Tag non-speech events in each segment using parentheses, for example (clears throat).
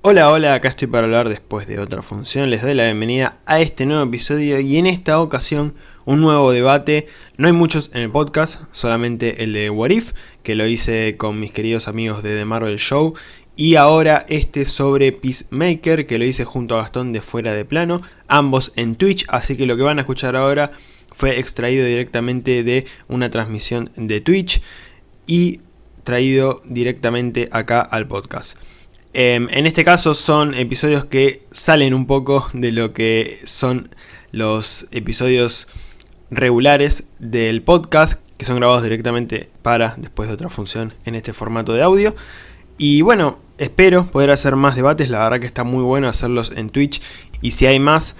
Hola, hola, acá estoy para hablar después de otra función, les doy la bienvenida a este nuevo episodio y en esta ocasión un nuevo debate, no hay muchos en el podcast, solamente el de What If, que lo hice con mis queridos amigos de The Marvel Show. Y ahora este sobre Peacemaker, que lo hice junto a Gastón de Fuera de Plano, ambos en Twitch, así que lo que van a escuchar ahora fue extraído directamente de una transmisión de Twitch y traído directamente acá al podcast. Em, en este caso son episodios que salen un poco de lo que son los episodios regulares del podcast, que son grabados directamente para después de otra función en este formato de audio. Y bueno, espero poder hacer más debates, la verdad que está muy bueno hacerlos en Twitch y si hay más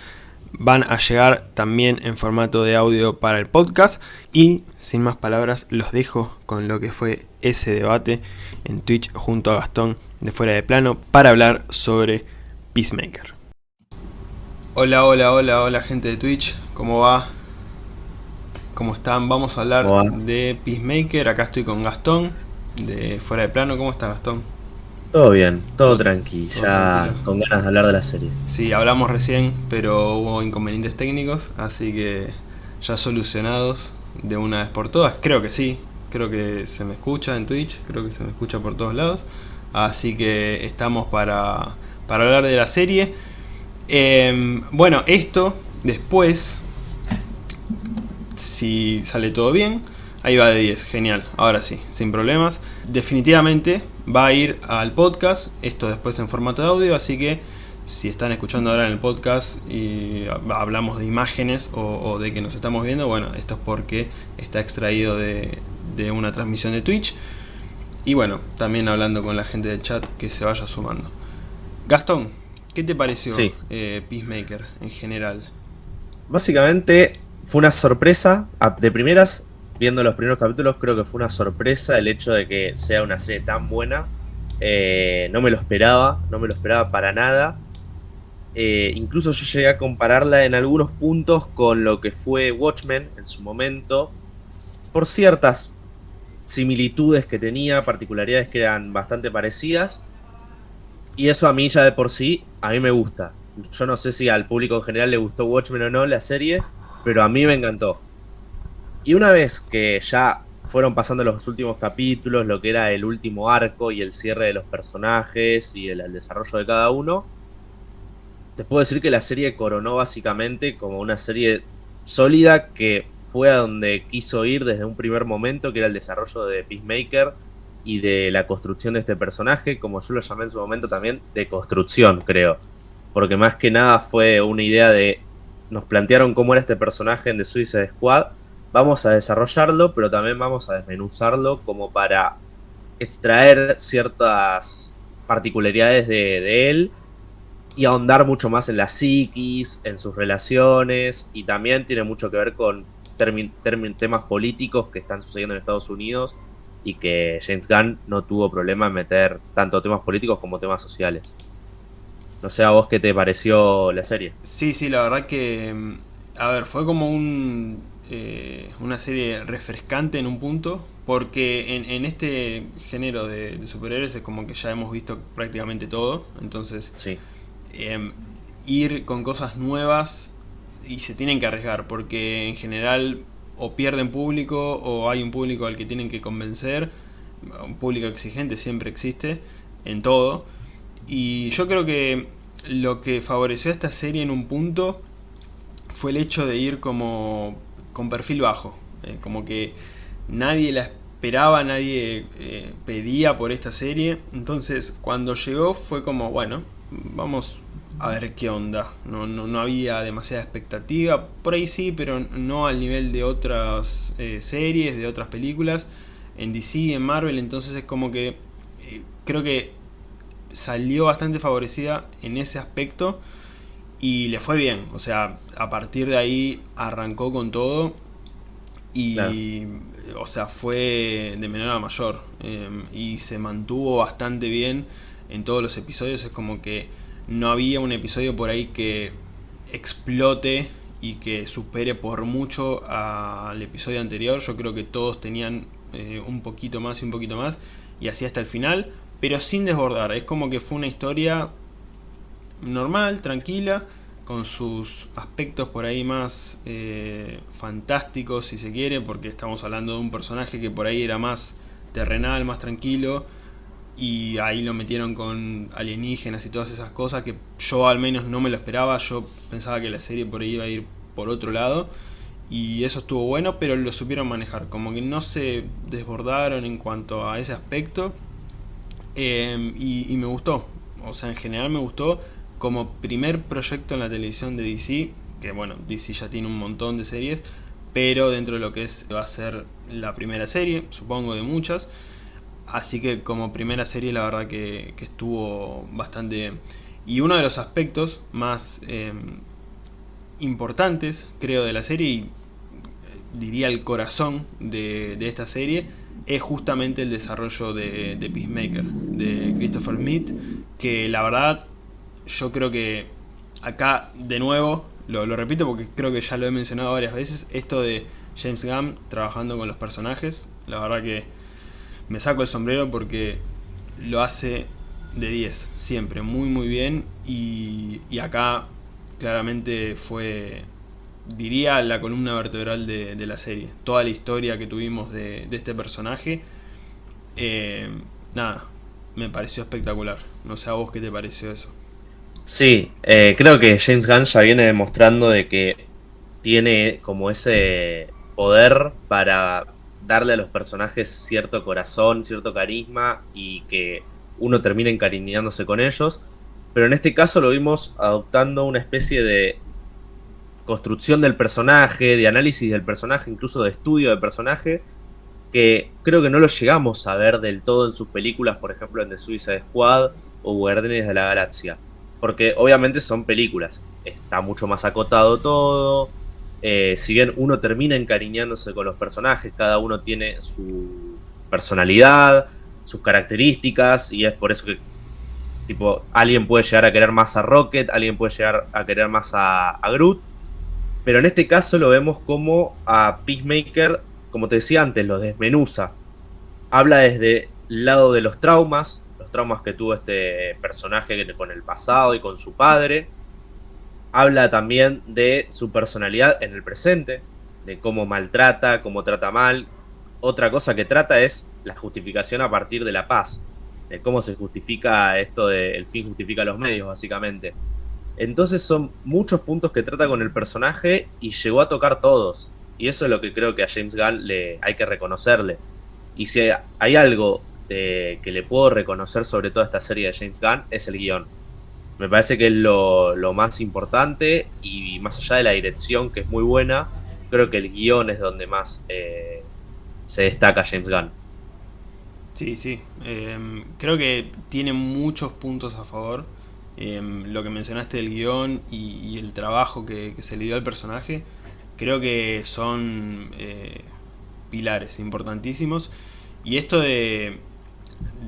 van a llegar también en formato de audio para el podcast y sin más palabras los dejo con lo que fue ese debate en Twitch junto a Gastón de Fuera de Plano para hablar sobre Peacemaker. Hola, hola, hola, hola gente de Twitch, ¿cómo va? ¿Cómo están? Vamos a hablar de Peacemaker, acá estoy con Gastón de Fuera de Plano, ¿cómo está Gastón? Todo bien, todo tranqui, ya con ganas de hablar de la serie. Sí, hablamos recién, pero hubo inconvenientes técnicos, así que ya solucionados de una vez por todas. Creo que sí, creo que se me escucha en Twitch, creo que se me escucha por todos lados. Así que estamos para, para hablar de la serie. Em, bueno, esto después, si sale todo bien, ahí va de 10, genial, ahora sí, sin problemas. Definitivamente va a ir al podcast, esto después en formato de audio, así que si están escuchando ahora en el podcast y hablamos de imágenes o, de que nos estamos viendo, bueno, esto es porque está extraído de, una transmisión de Twitch. Y bueno, también hablando con la gente del chat que se vaya sumando. Gastón, ¿qué te pareció eh, Peacemaker en general? Básicamente fue una sorpresa. De primeras viendo los primeros capítulos, creo que fue una sorpresa el hecho de que sea una serie tan buena. Eh, no me lo esperaba, no me lo esperaba para nada. Eh, incluso yo llegué a compararla en algunos puntos con lo que fue Watchmen en su momento, por ciertas similitudes que tenía, particularidades que eran bastante parecidas. Y eso a mí ya de por sí, a mí me gusta. Yo no sé si al público en general le gustó Watchmen o no la serie, pero a mí me encantó. Y una vez que ya fueron pasando los últimos capítulos, lo que era el último arco y el cierre de los personajes y el, desarrollo de cada uno, te puedo decir que la serie coronó básicamente como una serie sólida que fue a donde quiso ir desde un primer momento, que era el desarrollo de Peacemaker y de la construcción de este personaje, como yo lo llamé en su momento también, de construcción, creo. Porque más que nada fue una idea de. Nos plantearon cómo era este personaje en The Suicide Squad vamos a desarrollarlo, pero también vamos a desmenuzarlo como para extraer ciertas particularidades de, él y ahondar mucho más en la psiquis, en sus relaciones, y también tiene mucho que ver con temas políticos que están sucediendo en Estados Unidos y que James Gunn no tuvo problema en meter tanto temas políticos como temas sociales. No sé a vos qué te pareció la serie. Sí, sí, la verdad que, mm, a ver, fue como un eh, una serie refrescante en un punto, porque en, este género de, superhéroes es como que ya hemos visto prácticamente todo, entonces em, ir con cosas nuevas y se tienen que arriesgar, porque en general o pierden público o hay un público al que tienen que convencer, un público exigente siempre existe en todo, y yo creo que lo que favoreció a esta serie en un punto fue el hecho de ir como con perfil bajo. Eh, como que nadie la esperaba, nadie eh, pedía por esta serie. Entonces cuando llegó fue como, bueno, vamos a ver qué onda. No, no, había demasiada expectativa. Por ahí sí, pero no al nivel de otras eh, series, de otras películas. En DC, en Marvel, entonces es como que creo que salió bastante favorecida en ese aspecto y le fue bien, o sea, a partir de ahí arrancó con todo y, o sea, fue de menor a mayor em, y se mantuvo bastante bien en todos los episodios, es como que no había un episodio por ahí que explote y que supere por mucho al episodio anterior, yo creo que todos tenían eh, un poquito más y un poquito más y así hasta el final, pero sin desbordar, es como que fue una historia normal, tranquila, con sus aspectos por ahí más eh, fantásticos si se quiere, porque estamos hablando de un personaje que por ahí era más terrenal, más tranquilo, y ahí lo metieron con alienígenas y todas esas cosas que yo al menos no me lo esperaba, yo pensaba que la serie por ahí iba a ir por otro lado, y eso estuvo bueno, pero lo supieron manejar, como que no se desbordaron en cuanto a ese aspecto, eh, y me gustó, o sea en general me gustó, como primer proyecto en la televisión de DC, que bueno, DC ya tiene un montón de series, pero dentro de lo que es va a ser la primera serie, supongo de muchas, así que como primera serie la verdad que, estuvo bastante bien. Y uno de los aspectos más em, importantes, creo, de la serie, y eh, diría el corazón de, esta serie, es justamente el desarrollo de, de Peacemaker, de Christopher Smith, que la verdad yo creo que acá, de nuevo, lo, repito porque creo que ya lo he mencionado varias veces, esto de James Gunn trabajando con los personajes, la verdad que me saco el sombrero porque lo hace de 10, siempre, muy muy bien, y, acá claramente fue, diría, la columna vertebral de, la serie. Toda la historia que tuvimos de, este personaje, eh, nada, me pareció espectacular. No sé a vos qué te pareció eso. Sí, eh, creo que James Gunn ya viene demostrando de que tiene como ese poder para darle a los personajes cierto corazón, cierto carisma y que uno termine encariñándose con ellos. Pero en este caso lo vimos adoptando una especie de construcción del personaje, de análisis del personaje, incluso de estudio del personaje, que creo que no lo llegamos a ver del todo en sus películas, por ejemplo en The Suicide Squad o Guardianes de la Galaxia. Porque obviamente son películas. Está mucho más acotado todo. Eh, si bien uno termina encariñándose con los personajes, cada uno tiene su personalidad, sus características, y es por eso que tipo, alguien puede llegar a querer más a Rocket, alguien puede llegar a querer más a, a Groot. Pero en este caso lo vemos como a Peacemaker, como te decía antes, lo desmenuza. Habla desde el lado de los traumas, traumas que tuvo este personaje con el pasado y con su padre. Habla también de su personalidad en el presente, de cómo maltrata, cómo trata mal. Otra cosa que trata es la justificación a partir de la paz, de cómo se justifica esto de el fin justifica los medios, básicamente. Entonces son muchos puntos que trata con el personaje y llegó a tocar todos. Y eso es lo que creo que a James Gunn le hay que reconocerle. Y si hay algo que le puedo reconocer sobre toda esta serie de James Gunn es el guion. Me parece que es lo, más importante y más allá de la dirección que es muy buena, creo que el guion es donde más eh, se destaca James Gunn. Sí, sí. Em, creo que tiene muchos puntos a favor. Em, lo que mencionaste del guion y, el trabajo que, se le dio al personaje, creo que son eh, pilares importantísimos. Y esto de,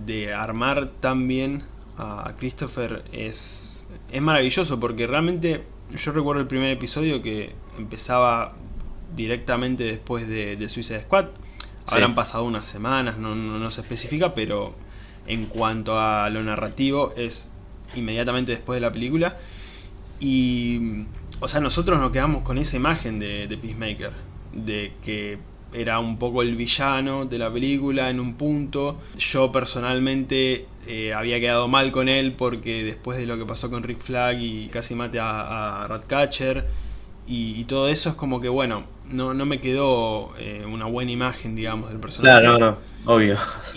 de armar tan bien a Christopher es, es maravilloso porque realmente yo recuerdo el primer episodio que empezaba directamente después de, de Suicide Squad. Habrán pasado unas semanas, no, no, se especifica, pero en cuanto a lo narrativo es inmediatamente después de la película. Y, o sea, nosotros nos quedamos con esa imagen de, de Peacemaker, de que era un poco el villano de la película en un punto. Yo personalmente eh, había quedado mal con él porque después de lo que pasó con Rick Flag y casi mate a, Ratcatcher y, todo eso es como que bueno, no, no me quedó eh, una buena imagen digamos del personaje. Claro, no, no, obvio. (laughs)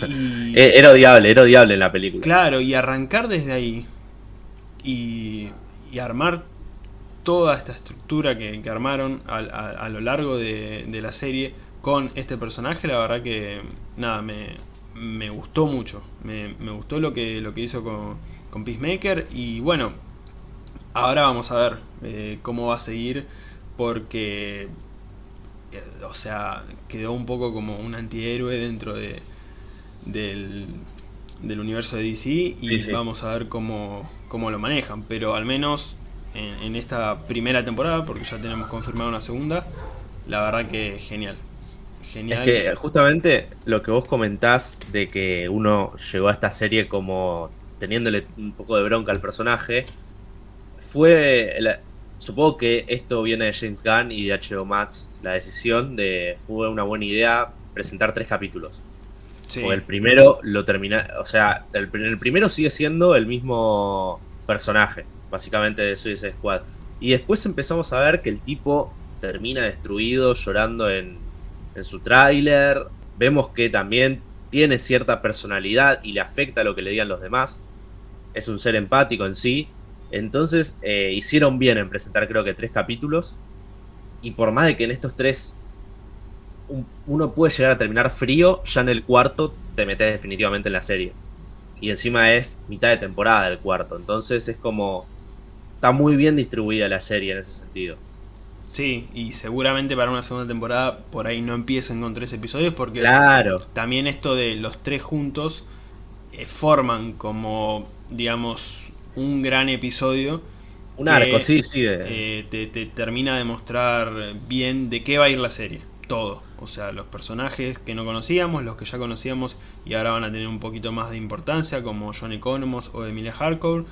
E, era odiable, era odiable en la película. Claro, y arrancar desde ahí y, armar toda esta estructura que, armaron a, lo largo de, de la serie con este personaje, la verdad que nada, me, gustó mucho. Me, gustó lo que, lo que hizo con, con Peacemaker y bueno, ahora vamos a ver eh, cómo va a seguir porque, eh, o sea, quedó un poco como un antihéroe dentro de, del, del universo de DC y vamos a ver cómo, cómo, lo manejan, pero al menos en, en esta primera temporada, porque ya tenemos confirmado una segunda, la verdad que genial. Es que justamente lo que vos comentás de que uno llegó a esta serie como teniéndole un poco de bronca al personaje, fue, supongo que esto viene de James Gunn y de H.O. Max, la decisión de, fue una buena idea presentar tres capítulos. Sí. el primero lo termina, o sea, el, el, primero sigue siendo el mismo personaje, básicamente de Suicide Squad. Y después empezamos a ver que el tipo termina destruido, llorando en, en su tráiler. Vemos que también tiene cierta personalidad y le afecta lo que le digan los demás. Es un ser empático en sí. Entonces eh, hicieron bien en presentar creo que tres capítulos. Y por más de que en estos tres uno puede llegar a terminar frío, ya en el cuarto te metes definitivamente en la serie. Y encima es mitad de temporada del cuarto. Entonces es como... Está muy bien distribuida la serie en ese sentido. Sí, y seguramente para una segunda temporada por ahí no empiecen con tres episodios porque claro. también esto de los tres juntos eh, forman como, digamos, un gran episodio. Un arco, sí, sí. Eh, te, te, termina de mostrar bien de qué va a ir la serie. Todo. O sea, los personajes que no conocíamos, los que ya conocíamos y ahora van a tener un poquito más de importancia, como John Economos o Emilia Hardcore.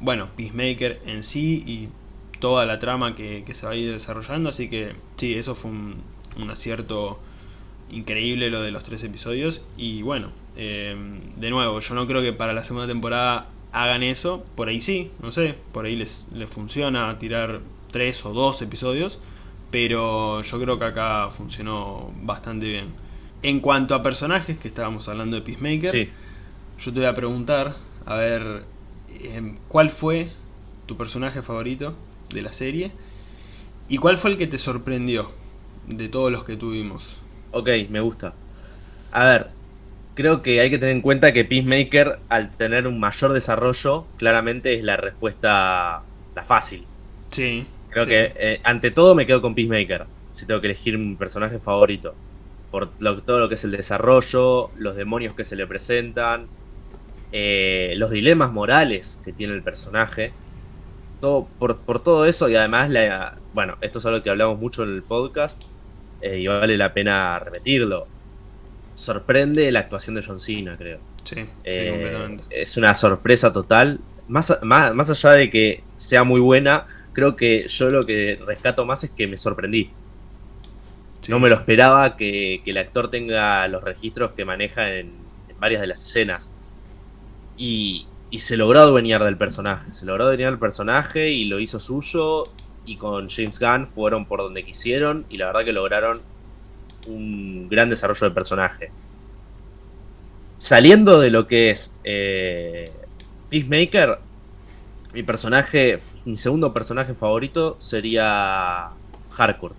Bueno, Peacemaker en sí y toda la trama que, se va a ir desarrollando. Así que sí, eso fue un, un acierto increíble lo de los tres episodios. Y bueno, eh, de nuevo, yo no creo que para la segunda temporada hagan eso, por ahí sí, no sé, por ahí les, les funciona tirar tres o dos episodios, pero yo creo que acá funcionó bastante bien. En cuanto a personajes, que estábamos hablando de Peacemaker, yo te voy a preguntar, a ver, em, ¿cuál fue tu personaje favorito de la serie? ¿Y cuál fue el que te sorprendió de todos los que tuvimos? Ok, me gusta. A ver, creo que hay que tener en cuenta que Peacemaker, al tener un mayor desarrollo, claramente es la respuesta la fácil. Sí. Creo que eh, ante todo me quedo con Peacemaker, si tengo que elegir un personaje favorito. Por todo lo que es el desarrollo, los demonios que se le presentan, eh, los dilemas morales que tiene el personaje. Todo, por, todo eso y además, la, bueno, esto es algo que hablamos mucho en el podcast eh, y vale la pena repetirlo sorprende la actuación de John Cena, creo. Sí, eh, completamente. Es una sorpresa total. Más, más, allá de que sea muy buena, creo que yo lo que rescato más es que me sorprendí. No me lo esperaba que, el actor tenga los registros que maneja en, varias de las escenas. Y, y, se logró adueñar del personaje. Se logró adueñar del personaje y lo hizo suyo. Y con James Gunn fueron por donde quisieron. Y la verdad que lograron un gran desarrollo de personaje. Saliendo de lo que es eh, Peacemaker, mi personaje, mi segundo personaje favorito sería Hardcore.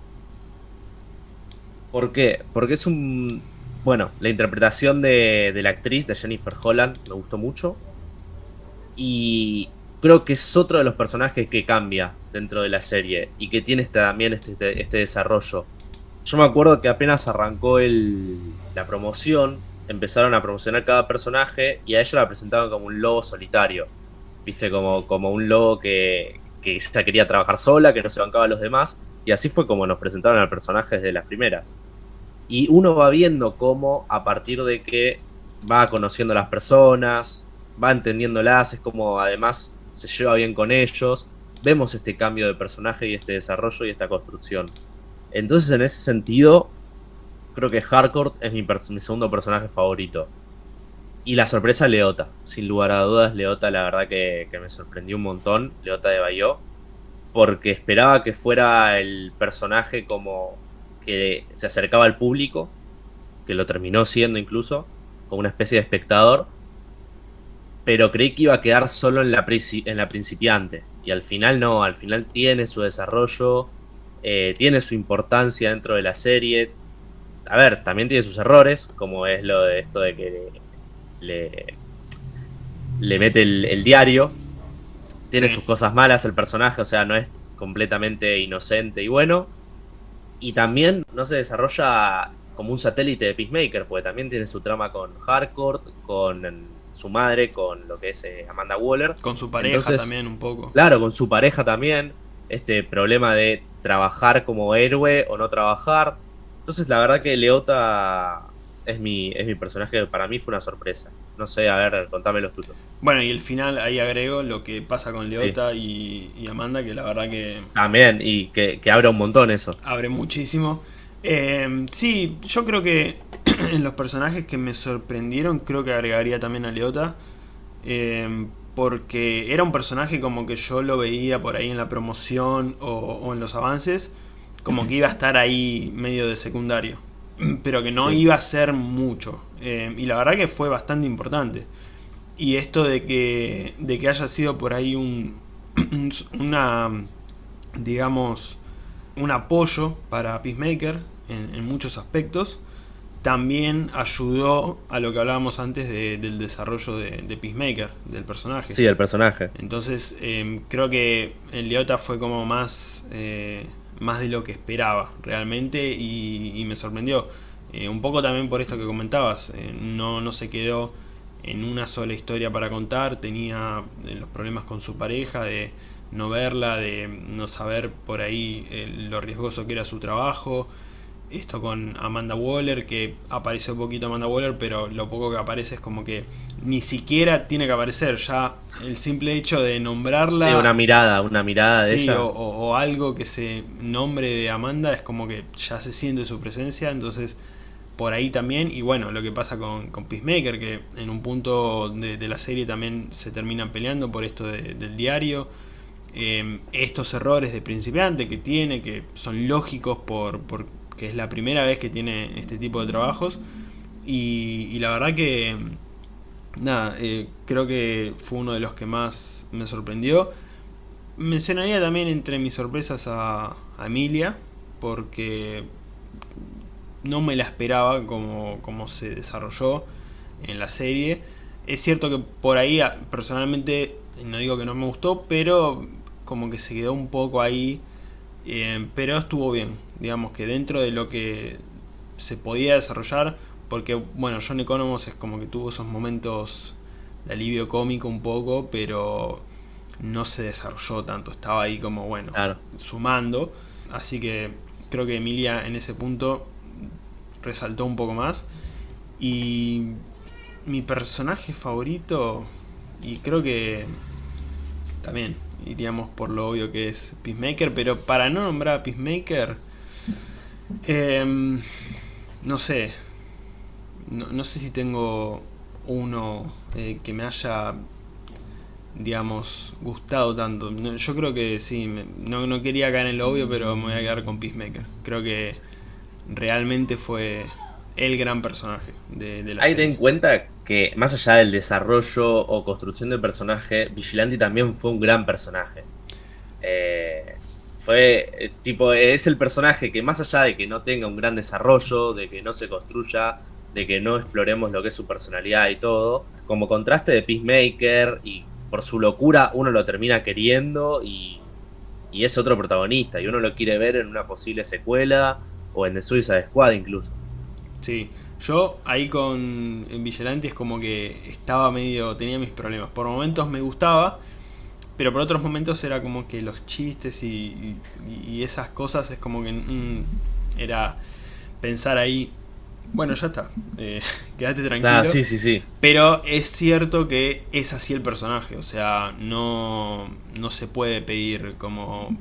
¿Por qué? Porque es un... Bueno, la interpretación de, de la actriz, de Jennifer Holland, me gustó mucho. Y creo que es otro de los personajes que cambia dentro de la serie y que tiene este, también este, este desarrollo. Yo me acuerdo que apenas arrancó la promoción, empezaron a promocionar cada personaje y a ella la presentaban como un lobo solitario. Viste, como, como un lobo que, que ella quería trabajar sola, que no se bancaba a los demás. Y así fue como nos presentaron al personaje desde las primeras. Y uno va viendo cómo a partir de que va conociendo a las personas, va entendiéndolas, es como además se lleva bien con ellos. Vemos este cambio de personaje y este desarrollo y esta construcción. Entonces, en ese sentido, creo que Hardcore es mi, segundo personaje favorito. Y la sorpresa, Leota. Sin lugar a dudas, Leota, la verdad que, me sorprendió un montón. Leota de Bayó. Porque esperaba que fuera el personaje como que se acercaba al público. Que lo terminó siendo incluso. Como una especie de espectador. Pero creí que iba a quedar solo en la, en la principiante. Y al final no, al final tiene su desarrollo eh, tiene su importancia dentro de la serie. A ver, también tiene sus errores, como es lo de esto de que le, le mete el, diario. Tiene sus cosas malas el personaje, o sea, no es completamente inocente y bueno. Y también no se desarrolla como un satélite de Peacemaker, porque también tiene su trama con Hardcore, con su madre, con lo que es eh, Amanda Waller. Con su pareja también un poco. Claro, con su pareja también. Este problema de trabajar como héroe o no trabajar. Entonces la verdad que Leota es mi, es mi personaje, para mí fue una sorpresa. No sé, a ver, contame los tuyos. Bueno, y el final ahí agrego lo que pasa con Leota y, Amanda, que la verdad que... También, y que, que abre un montón eso. Abre muchísimo. Eh, sí, yo creo que (clears throat) en los personajes que me sorprendieron, creo que agregaría también a Leota. Eh, porque era un personaje como que yo lo veía por ahí en la promoción o, en los avances, como que iba a estar ahí medio de secundario, (clears throat) pero que no iba a ser mucho. Eh, y la verdad que fue bastante importante. Y esto de que, de que haya sido por ahí un, (clears throat) una, digamos, un apoyo para Peacemaker en muchos aspectos, también ayudó a lo que hablábamos antes del desarrollo de, Peacemaker, del personaje. Sí, el personaje. Entonces em, creo que el Leota fue como más, eh, más de lo que esperaba realmente y, me sorprendió. Eh, un poco también por esto que comentabas, eh, no, no se quedó en una sola historia para contar, tenía los problemas con su pareja, de no verla, de no saber por ahí lo riesgoso que era su trabajo, esto con Amanda Waller, que apareció un poquito Amanda Waller, pero lo poco que aparece es como que ni siquiera tiene que aparecer, ya el simple hecho de nombrarla... Sí, una mirada, una mirada de ella. O, o, algo que se nombre de Amanda es como que ya se siente su presencia, entonces por ahí también, y bueno, lo que pasa con, con Peacemaker, que en un punto de, la serie también se terminan peleando por esto del diario, eh, estos errores de principiante que tiene, que son lógicos por, por que es la primera vez que tiene este tipo de trabajos. Y, la verdad que, nada, eh, creo que fue uno de los que más me sorprendió. Mencionaría también entre mis sorpresas a, Emilia, porque no me la esperaba como, como se desarrolló en la serie. Es cierto que por ahí personalmente, no digo que no me gustó, pero como que se quedó un poco ahí eh, pero estuvo bien, digamos que dentro de lo que se podía desarrollar, porque bueno, John Economos es como que tuvo esos momentos de alivio cómico un poco, pero no se desarrolló tanto, estaba ahí como bueno, sumando, así que creo que Emilia en ese punto resaltó un poco más. Y mi personaje favorito, y creo que también iríamos por lo obvio que es Peacemaker, pero para no nombrar a Peacemaker, em, no sé, no, sé si tengo uno eh, que me haya, digamos, gustado tanto. yo creo que sí, no, no quería caer en lo obvio, pero me voy a quedar con Peacemaker. Creo que realmente fue el gran personaje de, la Ahí ten en cuenta que más allá del desarrollo o construcción del personaje, Vigilante también fue un gran personaje. Eh, fue eh, tipo, es el personaje que más allá de que no tenga un gran desarrollo, de que no se construya, de que no exploremos lo que es su personalidad y todo, como contraste de Peacemaker y por su locura uno lo termina queriendo y, y es otro protagonista y uno lo quiere ver en una posible secuela o en The Suicide Squad incluso. Sí, yo ahí con Vigilante es como que estaba medio, tenía mis problemas. Por momentos me gustaba, pero por otros momentos era como que los chistes y, esas cosas es como que mm, era pensar ahí, bueno, ya está, eh, (laughs) quédate tranquilo. sí, sí, sí. Pero es cierto que es así el personaje, o sea, no, no se puede pedir como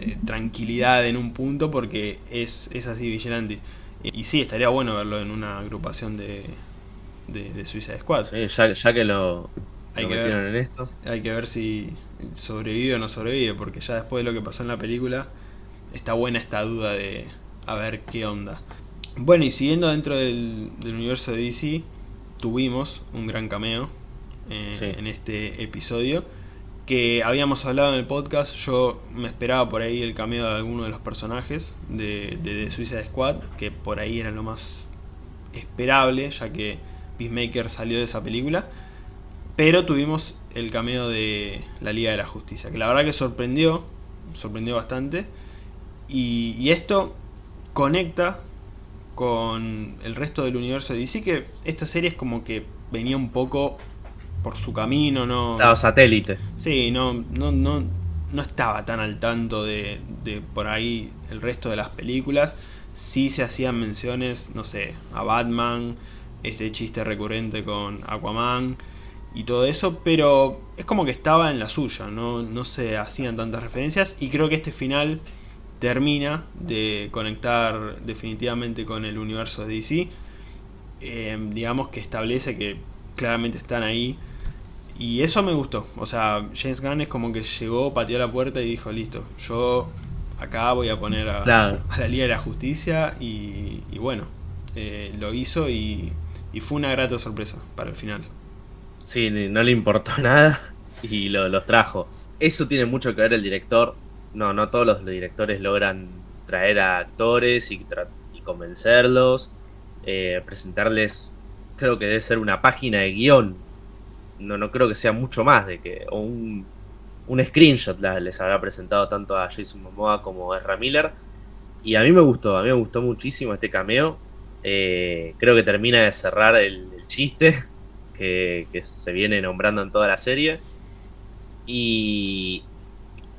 eh, tranquilidad en un punto porque es, es así Vigilante. Y, sí, estaría bueno verlo en una agrupación de, de, Suicide Squad. ya, que lo, hay que ver, en esto. Hay que ver si sobrevive o no sobrevive, porque ya después de lo que pasó en la película, está buena esta duda de a ver qué onda. Bueno, y siguiendo dentro del, universo de DC, tuvimos un gran cameo eh, en este episodio que habíamos hablado en el podcast, yo me esperaba por ahí el cameo de alguno de los personajes de, de, Suicide Squad, que por ahí era lo más esperable, ya que Peacemaker salió de esa película. Pero tuvimos el cameo de la Liga de la Justicia, que la verdad que sorprendió, sorprendió bastante. Y, y esto conecta con el resto del universo de DC, que esta serie es como que venía un poco por su camino, no... Estaba satélite. Sí, no, no, no, no estaba tan al tanto de, de por ahí el resto de las películas. sí se hacían menciones, no sé, a Batman, este chiste recurrente con Aquaman y todo eso, pero es como que estaba en la suya, no, no se hacían tantas referencias y creo que este final termina de conectar definitivamente con el universo de DC. Eh, digamos que establece que claramente están ahí. Y eso me gustó. O sea, James Gunn es como que llegó, pateó la puerta y dijo, listo, yo acá voy a poner a, la Liga de la Justicia. Y, bueno, eh, lo hizo y, fue una grata sorpresa para el final. Sí, no le importó (laughs) nada y lo, los trajo. Eso tiene mucho que ver el director no, no todos los directores logran traer a actores y, convencerlos, eh, presentarles, creo que debe ser una página de guion, no, no creo que sea mucho más de que, un, un screenshot les habrá presentado tanto a Jason Momoa como a Ezra Miller, y a mí me gustó, a mí me gustó muchísimo este cameo, eh, creo que termina de cerrar el, chiste (laughs) que, que se viene nombrando en toda la serie, y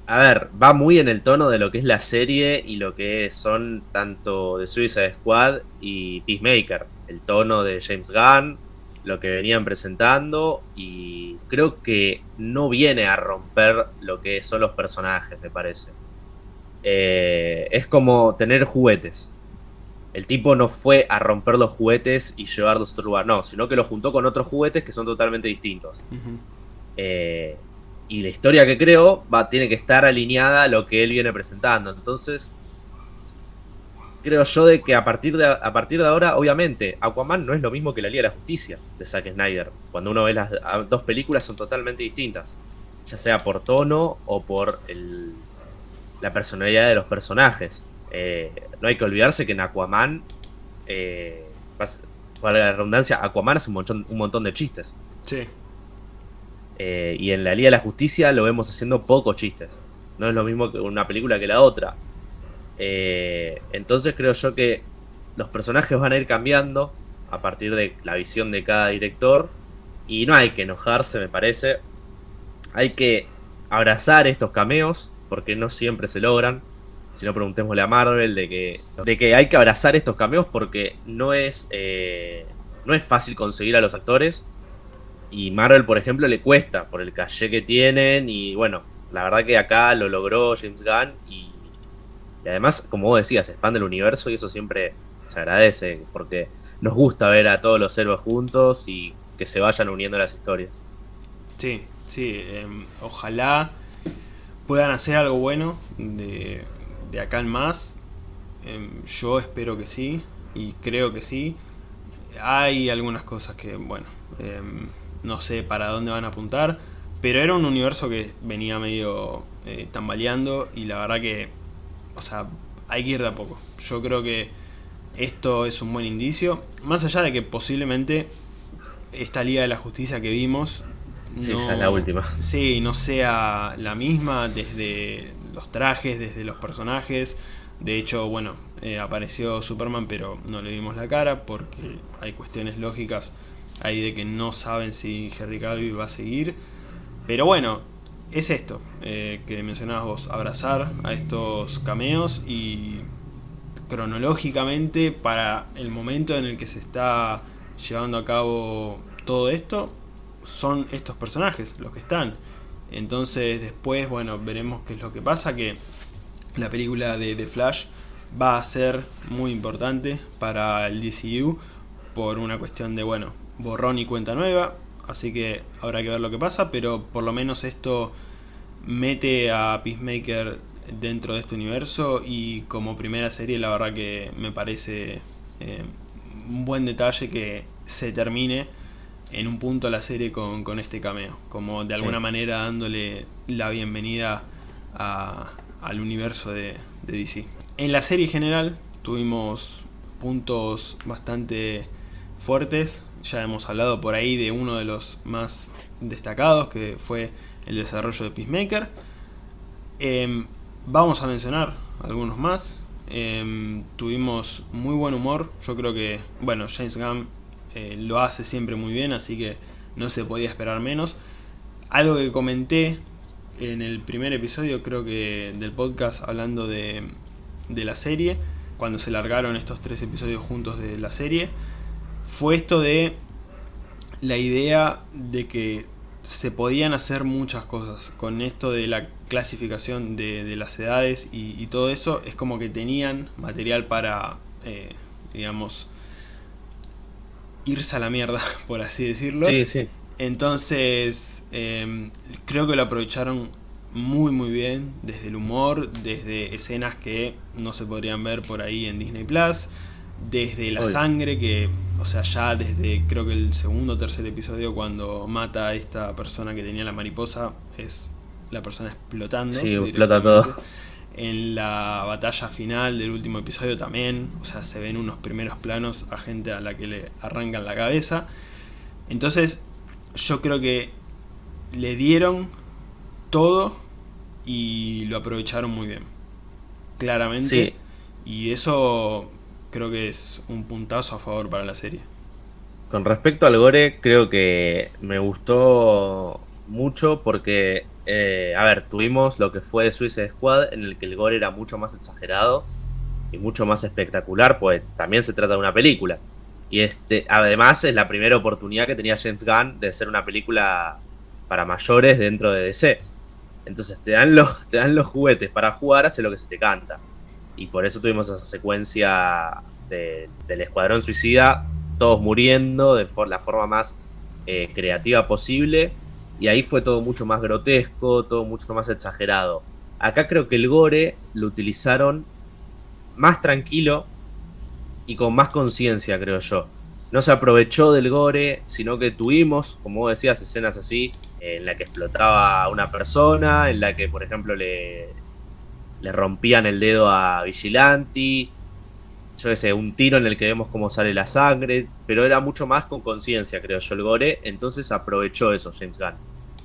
a ver, va muy en el tono de lo que es la serie y lo que son tanto de Suicide Squad y Peacemaker. El tono de James Gunn, lo que venían presentando y creo que no viene a romper lo que son los personajes, me parece. Eh, es como tener juguetes. El tipo no fue a romper los juguetes y llevarlos a otro lugar, no, sino que los juntó con otros juguetes que son totalmente distintos. eh, y la historia que creo va, tiene que estar alineada a lo que él viene presentando. Entonces, creo yo de que a partir de, a partir de ahora, obviamente, Aquaman no es lo mismo que la Liga de la Justicia de Zack Snyder. Cuando uno ve las dos películas son totalmente distintas. Ya sea por tono o por el, la personalidad de los personajes. Eh, no hay que olvidarse que en Aquaman, eh, para la redundancia, Aquaman es un montón, un montón de chistes. Sí. Eh, y en la Liga de la Justicia lo vemos haciendo pocos chistes. No es lo mismo que una película que la otra. Eh, entonces creo yo que los personajes van a ir cambiando a partir de la visión de cada director. Y no hay que enojarse, me parece. Hay que abrazar estos cameos, porque no siempre se logran. Si no, preguntémosle a Marvel de que, de que hay que abrazar estos cameos porque no es, eh, no es fácil conseguir a los actores y Marvel, por ejemplo, le cuesta por el caché que tienen. Y bueno, la verdad que acá lo logró James Gunn. Y, además, como vos decías, expande el universo y eso siempre se agradece. Porque nos gusta ver a todos los héroes juntos y que se vayan uniendo las historias. Sí, sí. Em, ojalá puedan hacer algo bueno de, acá en más. Em, yo espero que sí. Y creo que sí. Hay algunas cosas que, bueno... Em, no sé para dónde van a apuntar, pero era un universo que venía medio eh, tambaleando y la verdad que, o sea, hay que ir de a poco. Yo creo que esto es un buen indicio, más allá de que posiblemente esta Liga de la Justicia que vimos no, la última. Sí, no sea la misma desde los trajes, desde los personajes. De hecho, bueno, eh, apareció Superman, pero no le vimos la cara porque hay cuestiones lógicas ahí de que no saben si Henry Cavill va a seguir. Pero bueno, es esto eh, que mencionabas vos, abrazar a estos cameos y cronológicamente para el momento en el que se está llevando a cabo todo esto, son estos personajes los que están. Entonces después, bueno, veremos qué es lo que pasa, que la película de The Flash va a ser muy importante para el DCU por una cuestión de, bueno, borrón y cuenta nueva, así que habrá que ver lo que pasa, pero por lo menos esto mete a Peacemaker dentro de este universo y como primera serie la verdad que me parece eh, un buen detalle que se termine en un punto la serie con, este cameo, como de alguna manera dándole la bienvenida al universo de, de DC. En la serie general tuvimos puntos bastante fuertes. Ya hemos hablado por ahí de uno de los más destacados, que fue el desarrollo de Peacemaker. Em, vamos a mencionar algunos más. Em, tuvimos muy buen humor. Yo creo que, bueno, James Gunn eh, lo hace siempre muy bien, así que no se podía esperar menos. Algo que comenté en el primer episodio, creo que del podcast, hablando de, de la serie, cuando se largaron estos tres episodios juntos de la serie, fue esto de la idea de que se podían hacer muchas cosas. Con esto de la clasificación de, las edades y, todo eso, es como que tenían material para, eh, digamos, irse a la mierda, (laughs) por así decirlo. Sí, sí. Entonces, em, creo que lo aprovecharon muy muy bien, desde el humor, desde escenas que no se podrían ver por ahí en Disney Plus, desde la sangre que, o sea, ya desde creo que el segundo o tercer episodio cuando mata a esta persona que tenía la mariposa, es la persona explotando. Sí, explota todo. En la batalla final del último episodio también, o sea, se ven unos primeros planos a gente a la que le arrancan la cabeza. Entonces, yo creo que le dieron todo y lo aprovecharon muy bien. Claramente. Sí. Y eso creo que es un puntazo a favor para la serie. Con respecto al gore, creo que me gustó mucho porque, eh, a ver, tuvimos lo que fue Suicide Squad, en el que el gore era mucho más exagerado y mucho más espectacular, pues también se trata de una película. Y este, además es la primera oportunidad que tenía James Gunn de hacer una película para mayores dentro de DC. Entonces te dan los, (laughs) te dan los juguetes para jugar, hace lo que se te canta. Y por eso tuvimos esa secuencia del Escuadrón Suicida, todos muriendo de la forma más eh, creativa posible. Y ahí fue todo mucho más grotesco, todo mucho más exagerado. Acá creo que el gore lo utilizaron más tranquilo y con más conciencia, creo yo. No se aprovechó del gore, sino que tuvimos, como decías, escenas así, en la que explotaba a una persona, en la que, por ejemplo, le, le rompían el dedo a Vigilanti, yo qué sé, un tiro en el que vemos cómo sale la sangre, pero era mucho más con conciencia, creo yo, el gore, entonces aprovechó eso James Gunn.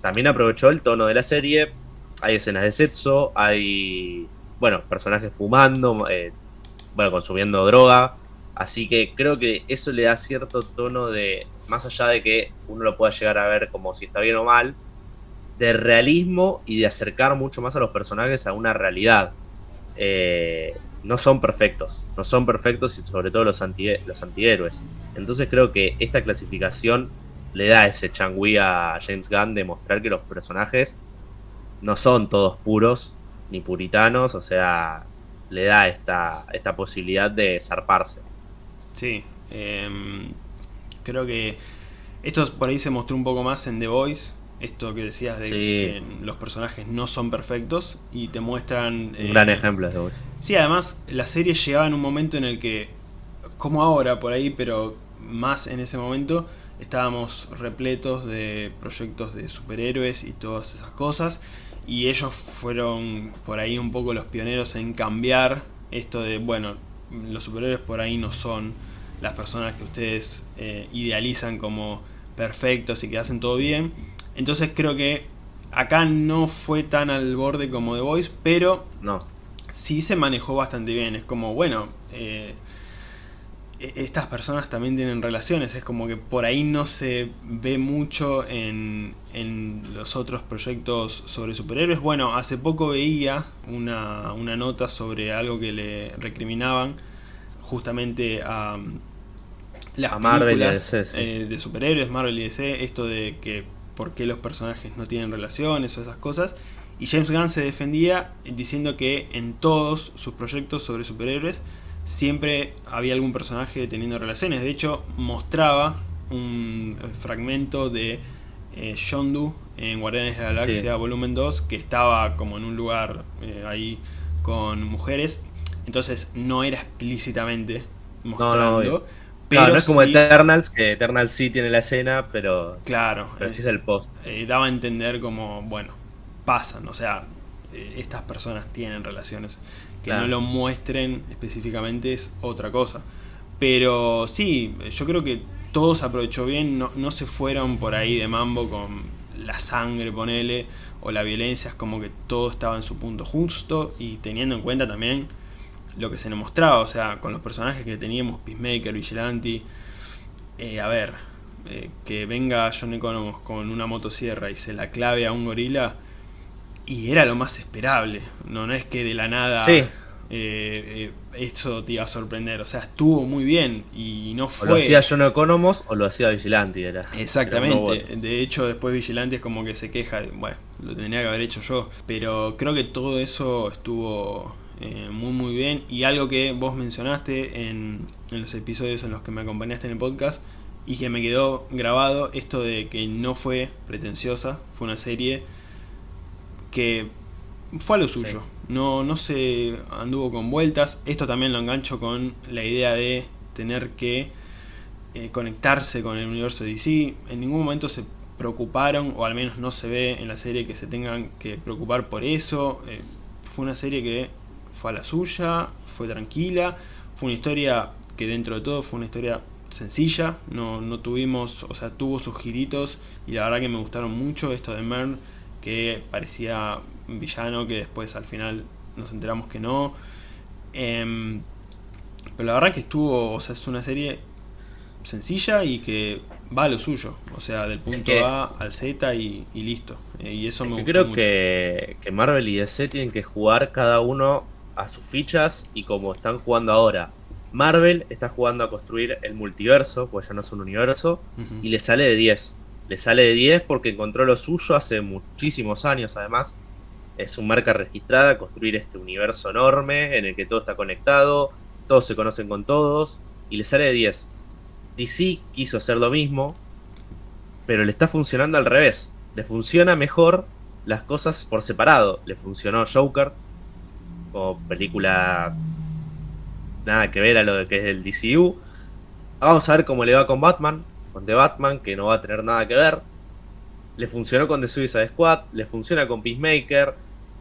También aprovechó el tono de la serie, hay escenas de sexo, hay, bueno, personajes fumando, eh, bueno, consumiendo droga, así que creo que eso le da cierto tono de más allá de que uno lo pueda llegar a ver como si está bien o mal, de realismo y de acercar mucho más a los personajes a una realidad. Eh, no son perfectos, no son perfectos y sobre todo los, los antihéroes. Entonces creo que esta clasificación le da ese changui a James Gunn de mostrar que los personajes no son todos puros ni puritanos, o sea, le da esta, esta posibilidad de zarparse. Sí, em, creo que esto por ahí se mostró un poco más en The Voice, esto que decías de que los personajes no son perfectos y te muestran... Un gran eh, ejemplo de. Sí, además la serie llegaba en un momento en el que, como ahora por ahí, pero más en ese momento, estábamos repletos de proyectos de superhéroes y todas esas cosas y ellos fueron por ahí un poco los pioneros en cambiar esto de, bueno, los superhéroes por ahí no son las personas que ustedes eh, idealizan como perfectos y que hacen todo bien. Entonces creo que acá no fue tan al borde como The Voice, pero no. sí se manejó bastante bien. Es como, bueno, eh, e-, estas personas también tienen relaciones. Es como que por ahí no se ve mucho en, en los otros proyectos sobre superhéroes. Bueno, hace poco veía una, una nota sobre algo que le recriminaban justamente a las Marvel eh, de superhéroes, Marvel y DC, esto de que por qué los personajes no tienen relaciones o esas cosas. Y James Gunn se defendía diciendo que en todos sus proyectos sobre superhéroes siempre había algún personaje teniendo relaciones. De hecho, mostraba un fragmento de eh, Yondu en Guardianes de la Galaxia Volumen 2 que estaba como en un lugar eh, ahí con mujeres. Entonces no era explícitamente mostrando. Pero no es como Eternals, que Eternals sí tiene la escena, pero. Claro. Pero sí es el post. Eh, daba a entender como, bueno, pasan, o sea, eh, estas personas tienen relaciones. Que no lo muestren específicamente es otra cosa. Pero sí, yo creo que todo se aprovechó bien, no, no se fueron por ahí de mambo con la sangre, ponele, o la violencia, es como que todo estaba en su punto justo y teniendo en cuenta también lo que se nos mostraba, o sea, con los personajes que teníamos, Peacemaker, Vigilante, eh, a ver, eh, que venga John Economos con una motosierra y se la clave a un gorila, y era lo más esperable, no, no es que de la nada... Sí, eh, eso te iba a sorprender. O sea, estuvo muy bien y no fue... O lo hacía John Economos o lo hacía Vigilante. Era, Exactamente. de hecho, después Vigilante es como que se queja, bueno, lo tendría que haber hecho yo. Pero creo que todo eso estuvo eh, muy muy bien. Y algo que vos mencionaste en, en los episodios en los que me acompañaste en el podcast y que me quedó grabado, esto de que no fue pretenciosa, fue una serie que fue a lo suyo. No, no se anduvo con vueltas. Esto también lo engancho con la idea de tener que eh, conectarse con el universo de DC. En ningún momento se preocuparon, o al menos no se ve en la serie que se tengan que preocupar por eso. Eh, fue una serie que fue a la suya, fue tranquila, fue una historia que dentro de todo fue una historia sencilla, no, no tuvimos, o sea, tuvo sus giritos y la verdad que me gustaron mucho esto de Mern, que parecía un villano que después al final nos enteramos que no. Em, pero la verdad que estuvo, o sea, es una serie sencilla y que va a lo suyo, o sea, del punto A al Z y, listo. Eh, y eso me gustó creo Que, que Marvel y DC tienen que jugar cada uno a sus fichas y como están jugando ahora. Marvel está jugando a construir el multiverso, pues ya no es un universo, y le sale de 10. Le sale de 10 porque encontró lo suyo hace muchísimos años, además es su marca registrada, construir este universo enorme en el que todo está conectado, todos se conocen con todos, y le sale de 10. DC quiso hacer lo mismo, pero le está funcionando al revés. Le funciona mejor las cosas por separado. Le funcionó Joker, o película nada que ver a lo que es el DCU. Vamos a ver cómo le va con Batman, con The Batman, que no va a tener nada que ver. Le funcionó con The Suicide Squad, le funciona con Peacemaker,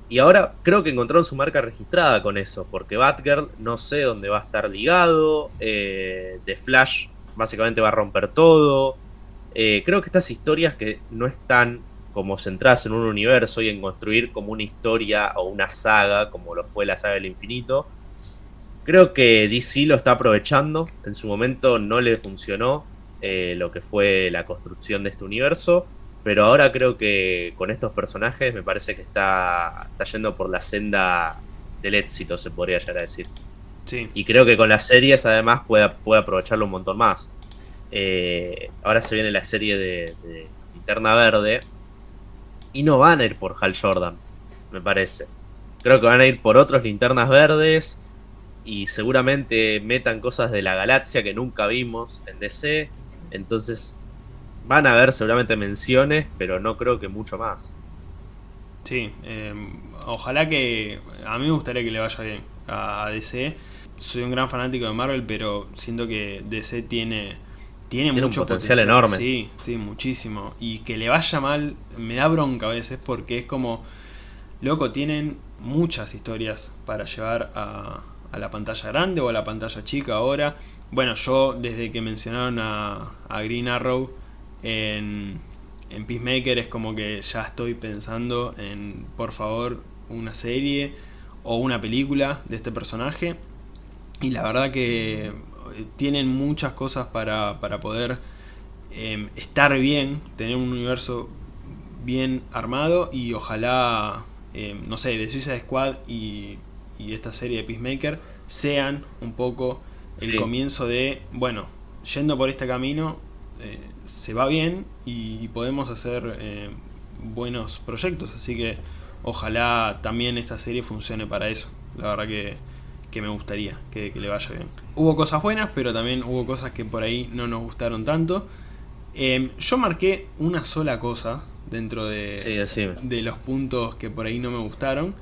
y ahora creo que encontraron su marca registrada con eso, porque Batgirl no sé dónde va a estar ligado, eh, The Flash básicamente va a romper todo. Eh, creo que estas historias que no están como centradas en un universo y en construir como una historia o una saga, como lo fue la saga del infinito, creo que DC lo está aprovechando. En su momento no le funcionó eh, lo que fue la construcción de este universo pero ahora creo que con estos personajes me parece que está, está yendo por la senda del éxito, se podría llegar a decir. Sí. Y creo que con las series además puede, puede aprovecharlo un montón más. Eh, ahora se viene la serie de, de, Linterna Verde. Y no van a ir por Hal Jordan, me parece. Creo que van a ir por otros linternas verdes. Y seguramente metan cosas de la galaxia que nunca vimos en DC. Entonces Van a haber seguramente menciones, pero no creo que mucho más. Sí, em, ojalá que... A mí me gustaría que le vaya bien a DC. Soy un gran fanático de Marvel, pero siento que DC tiene... Tiene, mucho potencial, enorme. Sí, sí, muchísimo. Y que le vaya mal me da bronca a veces porque es como... Loco, tienen muchas historias para llevar a, a la pantalla grande o a la pantalla chica ahora. Bueno, yo desde que mencionaron a, a Green Arrow en, en Peacemaker es como que ya estoy pensando en, por favor, una serie o una película de este personaje. Y la verdad que tienen muchas cosas para, para poder em, estar bien, tener un universo bien armado y ojalá, em, no sé, de Suicide Squad y, y, esta serie de Peacemaker sean un poco el comienzo de, bueno, yendo por este camino, eh, se va bien y podemos hacer eh, buenos proyectos, así que ojalá también esta serie funcione para eso, la verdad que, me gustaría que, le vaya bien. Hubo cosas buenas, pero también hubo cosas que por ahí no nos gustaron tanto. Em, yo marqué una sola cosa dentro de, de los puntos que por ahí no me gustaron,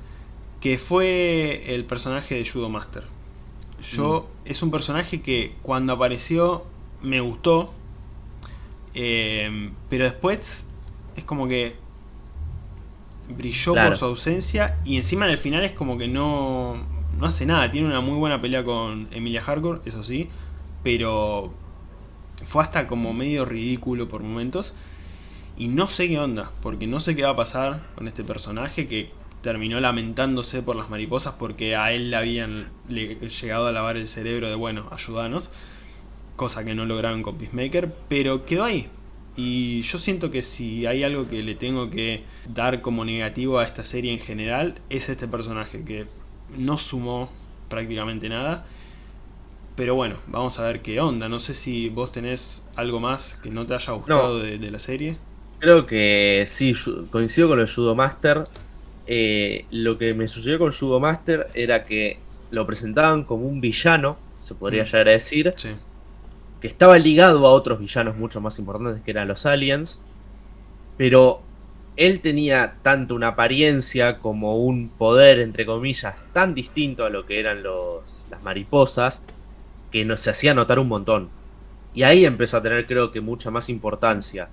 que fue el personaje de Judo Master. Yo, mm. es un personaje que cuando apareció me gustó, eh, pero después es como que brilló por su ausencia y encima en el final es como que no, no hace nada. Tiene una muy buena pelea con Emilia Hardcore, eso sí, pero fue hasta como medio ridículo por momentos. Y no sé qué onda, porque no sé qué va a pasar con este personaje que terminó lamentándose por las mariposas porque a él le habían llegado a lavar el cerebro de, bueno, ayudanos cosa que no lograron con Peacemaker, pero quedó ahí. Y yo siento que si hay algo que le tengo que dar como negativo a esta serie en general, es este personaje, que no sumó prácticamente nada. Pero bueno, vamos a ver qué onda. No sé si vos tenés algo más que no te haya gustado de, la serie. Creo que sí, coincido con el Judo Master. Eh, lo que me sucedió con Judo Master era que lo presentaban como un villano, se podría mm. llegar a decir, que estaba ligado a otros villanos mucho más importantes que eran los aliens, pero él tenía tanto una apariencia como un poder, entre comillas, tan distinto a lo que eran los, las mariposas, que nos se hacía notar un montón. Y ahí empezó a tener creo que mucha más importancia.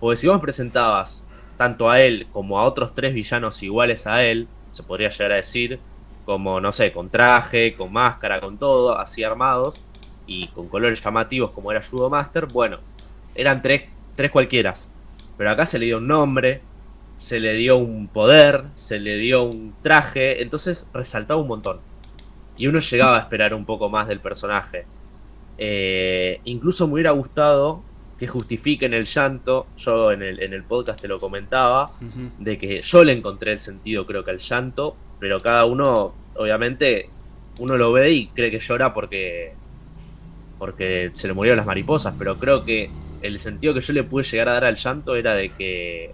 Porque si vos presentabas tanto a él como a otros tres villanos iguales a él, se podría llegar a decir, como, no sé, con traje, con máscara, con todo, así armados, y con colores llamativos como era Judo Master, bueno, eran tres, tres cualquieras. Pero acá se le dio un nombre, se le dio un poder, se le dio un traje, entonces resaltaba un montón y uno llegaba a esperar un poco más del personaje. Eh, incluso me hubiera gustado que justifiquen el llanto, yo en el, en el podcast te lo comentaba, de que yo le encontré el sentido creo que al llanto, pero cada uno, obviamente, uno lo ve y cree que llora porque, porque se le murieron las mariposas, pero creo que el sentido que yo le pude llegar a dar al llanto era de que,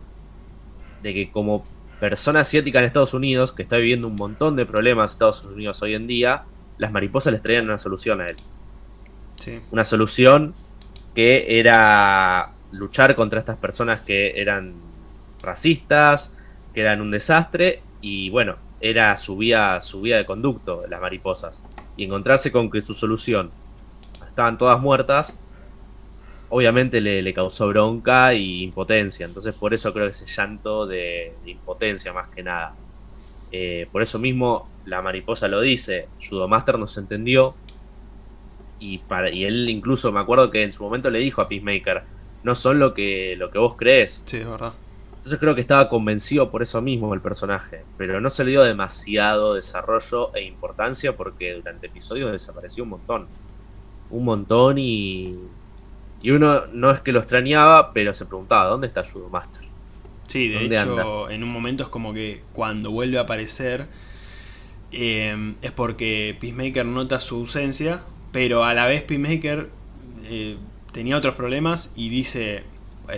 de que como persona asiática en Estados Unidos, que está viviendo un montón de problemas en Estados Unidos hoy en día, las mariposas les traían una solución a él. Una solución que era luchar contra estas personas que eran racistas, que eran un desastre, y bueno, era su vía, su vía de conducto, las mariposas. Y encontrarse con que su solución estaban todas muertas, obviamente le, causó bronca y impotencia. Entonces por eso creo que ese llanto de, impotencia más que nada. Eh, por eso mismo la mariposa lo dice, Judomaster nos entendió y, para, y él incluso me acuerdo que en su momento le dijo a Peacemaker, no son lo que, lo que vos crees. Sí, es verdad. Entonces creo que estaba convencido por eso mismo el personaje, pero no se le dio demasiado desarrollo e importancia porque durante episodios desapareció un montón. Un montón y y uno no es que lo extrañaba, pero se preguntaba, ¿dónde está Judo Master? Sí, de hecho, en un momento es como que cuando vuelve a aparecer eh, es porque Peacemaker nota su ausencia, pero a la vez Peacemaker eh, tenía otros problemas y dice,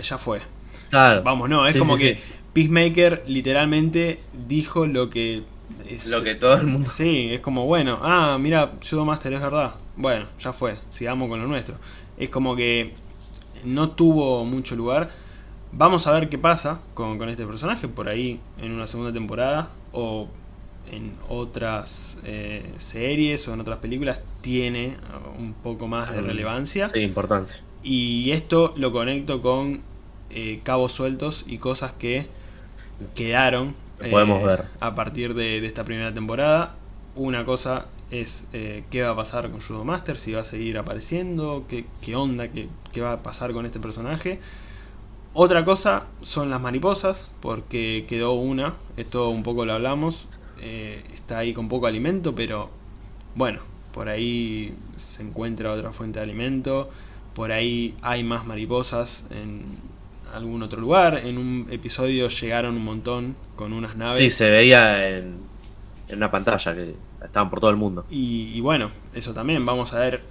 ya fue. Claro. Vamos, no, es como que Peacemaker literalmente dijo lo que... Es, lo que todo el mundo... Sí, es como, bueno, ah, mira, Judo Master es verdad. Bueno, ya fue, sigamos con lo nuestro es como que no tuvo mucho lugar. Vamos a ver qué pasa con, este personaje por ahí en una segunda temporada o en otras eh, series o en otras películas tiene un poco más de relevancia. Sí, importancia. Y esto lo conecto con eh, cabos sueltos y cosas que quedaron podemos eh, ver. a partir de, de esta primera temporada. Una cosa es eh, qué va a pasar con Judo Master, si va a seguir apareciendo, qué, qué onda, qué, qué, va a pasar con este personaje. Otra cosa son las mariposas, porque quedó una, esto un poco lo hablamos, eh, está ahí con poco alimento, pero bueno, por ahí se encuentra otra fuente de alimento, por ahí hay más mariposas en algún otro lugar, en un episodio llegaron un montón con unas naves. Sí, se veía en, en una pantalla que estaban por todo el mundo. Y, bueno, eso también, vamos a ver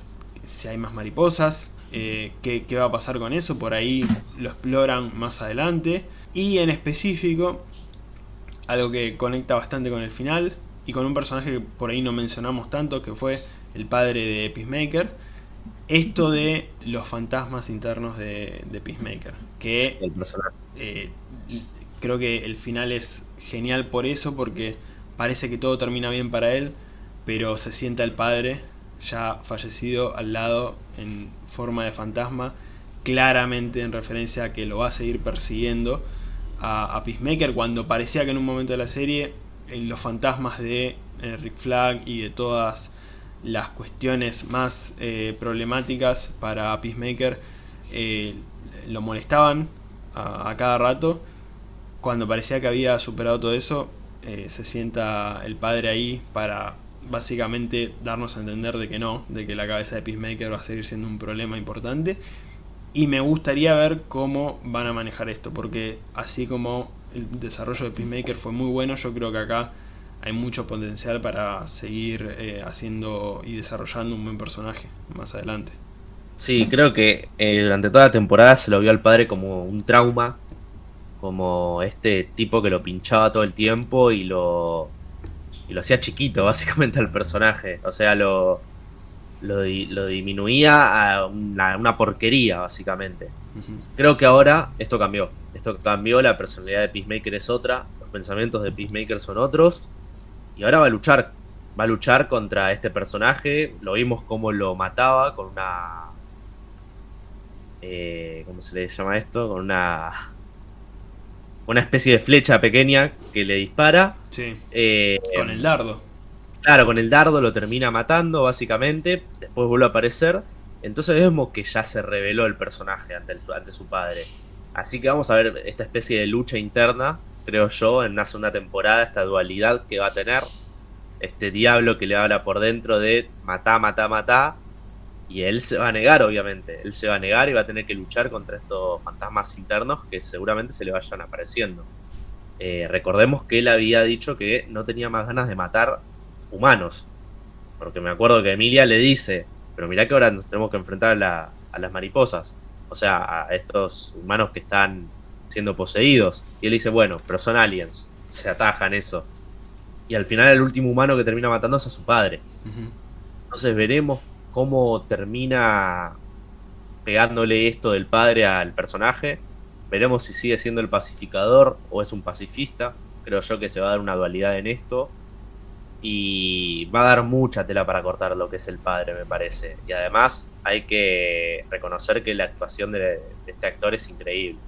si hay más mariposas, eh, qué, va a pasar con eso, por ahí lo exploran más adelante. Y en específico, algo que conecta bastante con el final, y con un personaje que por ahí no mencionamos tanto, que fue el padre de Peacemaker, esto de los fantasmas internos de, Peacemaker, que eh, creo que el final es genial por eso, porque parece que todo termina bien para él, pero se sienta el padre ya fallecido al lado en forma de fantasma, claramente en referencia a que lo va a seguir persiguiendo a, Peacemaker cuando parecía que en un momento de la serie eh, los fantasmas de eh, Rick Flag y de todas las cuestiones más eh, problemáticas para Peacemaker lo molestaban a, a cada rato cuando parecía que había superado todo eso eh, se sienta el padre ahí para básicamente darnos a entender de que no, de que la cabeza de Peacemaker va a seguir siendo un problema importante. Y me gustaría ver cómo van a manejar esto, porque así como el desarrollo de Peacemaker fue muy bueno, yo creo que acá hay mucho potencial para seguir eh, haciendo y desarrollando un buen personaje más adelante. Sí, creo que eh, durante toda la temporada se lo vio al padre como un trauma, como este tipo que lo pinchaba todo el tiempo y lo, y lo hacía chiquito (laughs) básicamente al personaje. O sea, lo, lo, disminuía a una, porquería básicamente. Creo que ahora esto cambió. Esto cambió, la personalidad de Peacemaker es otra, los pensamientos de Peacemaker son otros. Y ahora va a luchar. Va a luchar contra este personaje. Lo vimos como lo mataba con una eh, ¿cómo se le llama esto? Con una una especie de flecha pequeña que le dispara. Sí. Eh, con el dardo. Claro, con el dardo lo termina matando, básicamente. Después vuelve a aparecer. Entonces vemos que ya se reveló el personaje ante, ante su padre. Así que vamos a ver esta especie de lucha interna, creo yo, en una segunda temporada, esta dualidad que va a tener. Este diablo que le habla por dentro de matá, matá, matá y él se va a negar, obviamente. Él se va a negar y va a tener que luchar contra estos fantasmas internos que seguramente se le vayan apareciendo. Eh, recordemos que él había dicho que no tenía más ganas de matar humanos. Porque me acuerdo que Emilia le dice, pero mirá que ahora nos tenemos que enfrentar a, las mariposas. O sea, a estos humanos que están siendo poseídos. Y él dice, bueno, pero son aliens. Se atajan eso. Y al final el último humano que termina matándose es a su padre. Entonces veremos cómo termina pegándole esto del padre al personaje. Veremos si sigue siendo el pacificador o es un pacifista. Creo yo que se va a dar una dualidad en esto. Y va a dar mucha tela para cortar lo que es el padre, me parece. Y además hay que reconocer que la actuación de, este actor es increíble.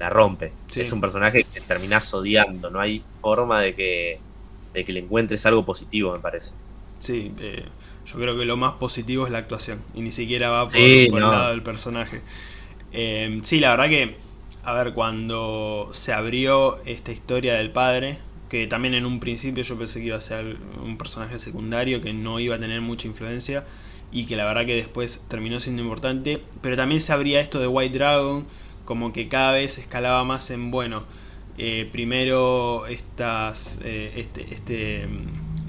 La rompe. Es un personaje que terminás odiando. No hay forma de que, de que le encuentres algo positivo, me parece. Sí, eh, yo creo que lo más positivo es la actuación y ni siquiera va por, el lado del personaje. Eh, sí, la verdad que, a ver, cuando se abrió esta historia del padre, que también en un principio yo pensé que iba a ser un personaje secundario, que no iba a tener mucha influencia y que la verdad que después terminó siendo importante, pero también se abría esto de White Dragon, como que cada vez escalaba más en, bueno, eh, primero estas, este, este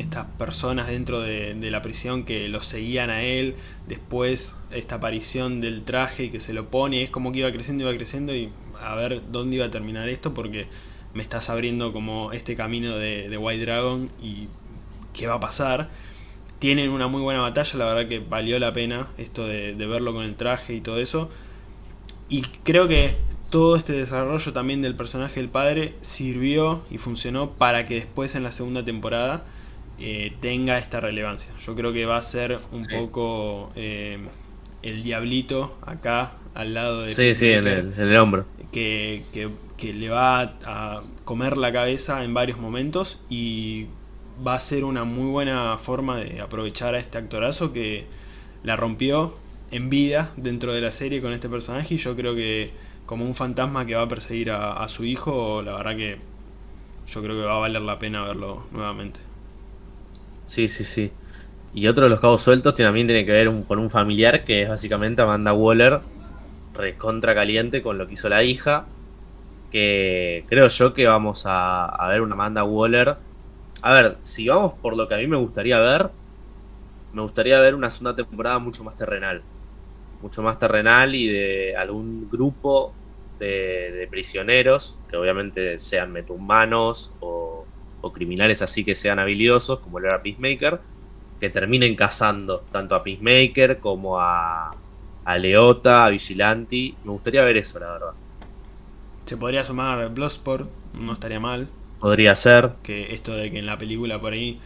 estas personas dentro de, la prisión que lo seguían a él, después esta aparición del traje que se lo pone, es como que iba creciendo, iba creciendo y a ver dónde iba a terminar esto porque me estás abriendo como este camino de, White Dragon y qué va a pasar. Tienen una muy buena batalla, la verdad que valió la pena esto de, verlo con el traje y todo eso. Y creo que todo este desarrollo también del personaje del padre sirvió y funcionó para que después en la segunda temporada eh, tenga esta relevancia. Yo creo que va a ser un poco eh, el diablito acá al lado de... Sí, sí, en el, hombro. Que, que, le va a comer la cabeza en varios momentos y va a ser una muy buena forma de aprovechar a este actorazo que la rompió en vida dentro de la serie con este personaje y yo creo que como un fantasma que va a perseguir a su hijo, la verdad que yo creo que va a valer la pena verlo nuevamente. Sí, sí, sí. Y otro de los cabos sueltos también tiene que ver con un familiar que es básicamente Amanda Waller, recontra caliente con lo que hizo la hija. Que creo yo que vamos a, ver una Amanda Waller. A ver, si vamos por lo que a mí me gustaría ver, me gustaría ver una segunda temporada mucho más terrenal. Mucho más terrenal y de algún grupo de, de prisioneros, que obviamente sean metahumanos o o criminales así que sean habilidosos, como lo era Peacemaker, que terminen cazando tanto a Peacemaker como a, a Leota, a Vigilanti. Me gustaría ver eso, la verdad. Se podría sumar Bloodsport, no estaría mal. Podría ser. Que esto de que en la película por ahí...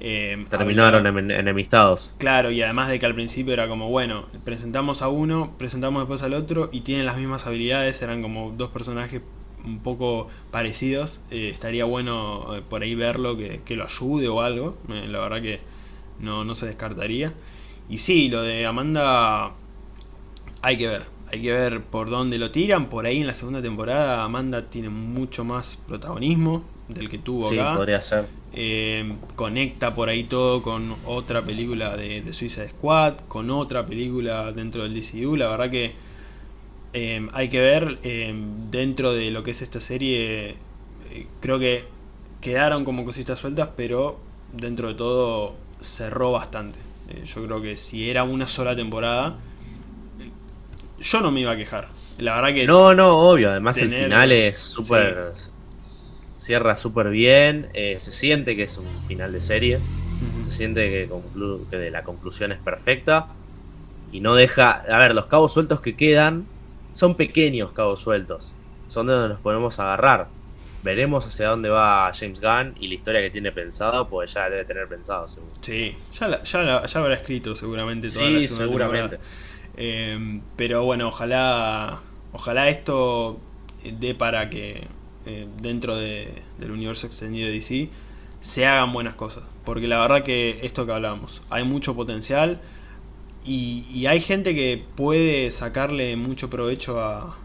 Eh, Terminaron enemistados. Claro, y además de que al principio era como, bueno, presentamos a uno, presentamos después al otro y tienen las mismas habilidades, eran como dos personajes un poco parecidos. Eh, estaría bueno eh, por ahí verlo, que, lo ayude o algo. Eh, la verdad que no, no se descartaría. Y sí, lo de Amanda hay que ver. Hay que ver por dónde lo tiran. Por ahí en la segunda temporada Amanda tiene mucho más protagonismo del que tuvo sí, podría ser. conecta por ahí todo con otra película de, de Suicide Squad, con otra película dentro del DCU. La verdad que Em, hay que ver em, dentro de lo que es esta serie, eh, creo que quedaron como cositas sueltas, pero dentro de todo cerró bastante. Eh, yo creo que si era una sola temporada, yo no me iba a quejar. La verdad que... No, no, obvio. Además el final es súper... Cierra súper bien. Eh, se siente que es un final de serie. Se siente que, que la conclusión es perfecta. Y no deja... A ver, los cabos sueltos que quedan son pequeños cabos sueltos. Son de donde nos podemos agarrar. Veremos hacia dónde va James Gunn y la historia que tiene pensado, pues ya debe tener pensado, seguro. Sí, ya, ya, ya habrá escrito seguramente toda sí, seguramente. Eh, pero bueno, ojalá, ojalá esto dé para que eh, dentro del universo extendido de DC se hagan buenas cosas. Porque la verdad que esto que hablamos, hay mucho potencial y hay gente que puede sacarle mucho provecho a,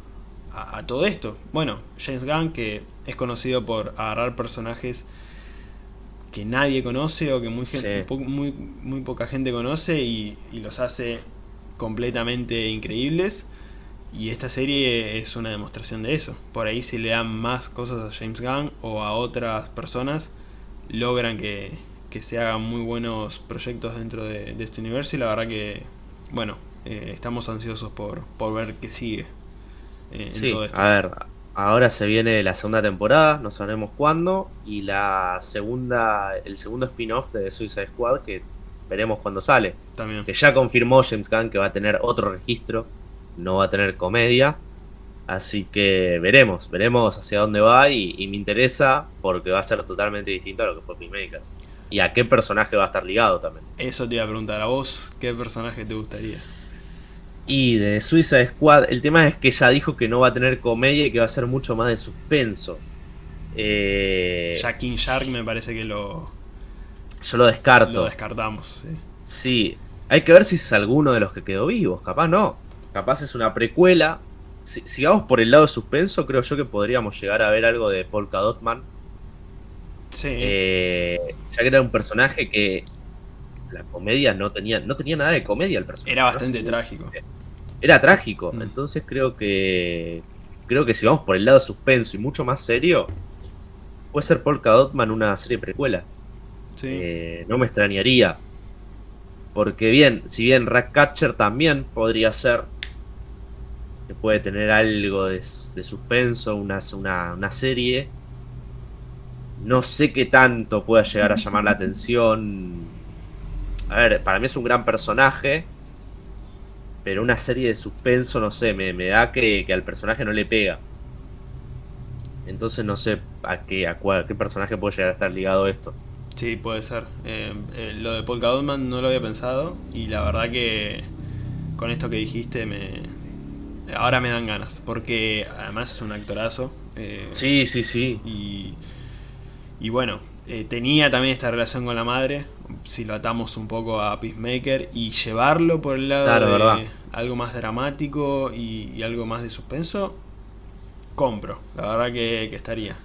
a, todo esto. Bueno, James Gunn, que es conocido por agarrar personajes que nadie conoce o que muy, muy, muy, poca gente conoce y, los hace completamente increíbles. Y esta serie es una demostración de eso. Por ahí si le dan más cosas a James Gunn o a otras personas, logran que, se hagan muy buenos proyectos dentro de, este universo y la verdad que, bueno, eh, estamos ansiosos por, por ver qué sigue. Eh, sí, A ver, ahora se viene la segunda temporada, no sabemos cuándo, y la segunda, el segundo spin-off de The Suicide Squad que veremos cuándo sale. También. Que ya confirmó James Gunn que va a tener otro registro, no va a tener comedia. Así que veremos, veremos hacia dónde va y, me interesa porque va a ser totalmente distinto a lo que fue Peacemaker. Y a qué personaje va a estar ligado también. Eso te iba a preguntar a vos, ¿qué personaje te gustaría? Y de Suiza Squad, el tema es que ya dijo que no va a tener comedia y que va a ser mucho más de suspenso. Eh, ya King Shark me parece que lo... Yo lo descarto. Lo descartamos, sí. Sí, hay que ver si es alguno de los que quedó vivos, capaz no. Capaz es una precuela. Si, sigamos por el lado de suspenso, creo yo que podríamos llegar a ver algo de Polka Dotman. Sí. Eh, ya que era un personaje que la comedia no tenía, no tenía nada de comedia el personaje. Era bastante trágico. Era trágico. Mm. Entonces creo que. Creo que si vamos por el lado suspenso y mucho más serio, puede ser Polka Dotman una serie precuela. Sí. Eh, no me extrañaría. Porque bien, si bien Ratcatcher también podría ser. Que puede tener algo de, suspenso, una, una, una serie. No sé qué tanto pueda llegar a llamar la atención a ver, para mí es un gran personaje. Pero una serie de suspenso, no sé, me, da que, al personaje no le pega. Entonces no sé a qué, a, qué personaje puede llegar a estar ligado esto. Sí, puede ser. Eh, eh, lo de Polka Dotman no lo había pensado. Y la verdad que con esto que dijiste me... Ahora me dan ganas. Porque además es un actorazo. Eh, sí, sí, sí. Y, y bueno, tenía también esta relación con la madre si lo atamos un poco a Peacemaker y llevarlo por el lado de algo más dramático y, algo más de suspenso, compro. La verdad que, estaría.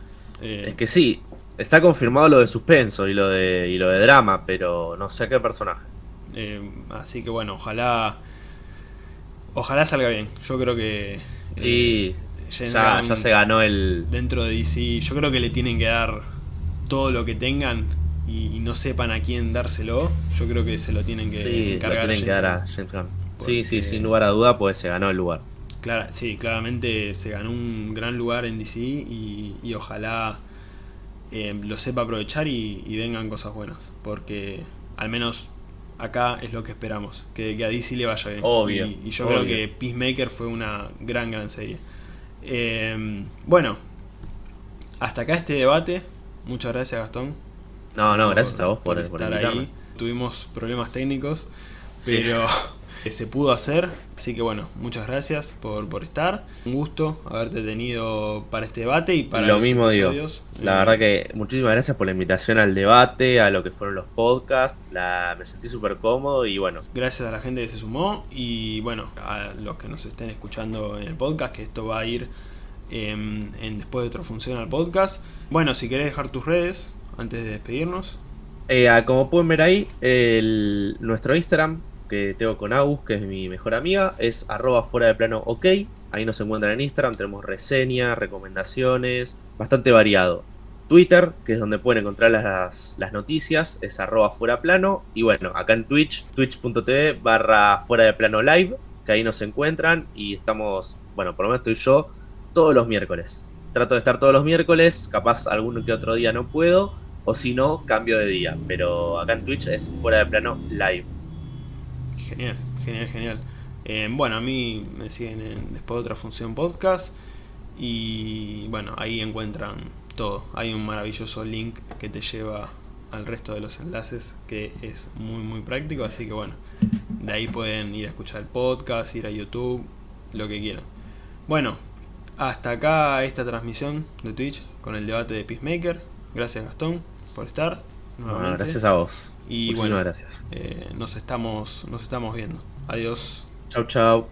Eh, es que sí, está confirmado lo de suspenso y lo de, y lo de drama, pero no sé qué personaje. Eh, así que bueno, ojalá. Ojalá salga bien. Yo creo que. Sí, eh, ya, ya se ganó el. Dentro de DC, yo creo que le tienen que dar todo lo que tengan y, no sepan a quién dárselo, yo creo que se lo tienen que sí, encargar tienen que dar a James Gunn. Sí, sí, sin lugar a duda, pues se ganó el lugar. Claro, sí, claramente se ganó un gran lugar en DC y, ojalá eh, lo sepa aprovechar y, vengan cosas buenas, porque al menos acá es lo que esperamos, que, a DC le vaya bien. Obvio. Y, yo creo que Peacemaker fue una gran, gran serie. Eh, bueno, hasta acá este debate. Muchas gracias Gastón. No, no, gracias a vos por, estar ahí. Tuvimos problemas técnicos, pero (laughs) se pudo hacer. Así que bueno, muchas gracias por, por estar. Un gusto haberte tenido para este debate y para Lo los mismo digo. La eh, verdad que muchísimas gracias por la invitación al debate, a lo que fueron los podcasts. La, me sentí súper cómodo y bueno. Gracias a la gente que se sumó y bueno, a los que nos estén escuchando en el podcast, que esto va a ir em, en después de otra función al podcast. Bueno, si querés dejar tus redes, antes de despedirnos? Eh, como pueden ver ahí, nuestro Instagram que tengo con Agus, que es mi mejor amiga, es arroba fuera de plano ok. Ahí nos encuentran en Instagram, tenemos reseñas, recomendaciones, bastante variado. Twitter, que es donde pueden encontrar las, las noticias, es arroba fuera plano. Y bueno, acá en Twitch, twitch.tv barra fuera de plano live, que ahí nos encuentran y estamos, bueno, por lo menos estoy yo, todos los miércoles. Trato de estar todos los miércoles, capaz algún que otro día no puedo, o si no, cambio de día. Pero acá en Twitch es fuera de plano live. Genial, genial, genial. Eh, bueno, a mí me siguen en después de otra función podcast y bueno, ahí encuentran todo. Hay un maravilloso link que te lleva al resto de los enlaces que es muy muy práctico, así que bueno, de ahí pueden ir a escuchar el podcast, ir a YouTube, lo que quieran. Bueno, hasta acá esta transmisión de Twitch con el debate de Peacemaker. Gracias Gastón por estar. gracias a vos. Y bueno, gracias. Eh, nos, estamos, nos estamos viendo. Adiós. Chau, chau.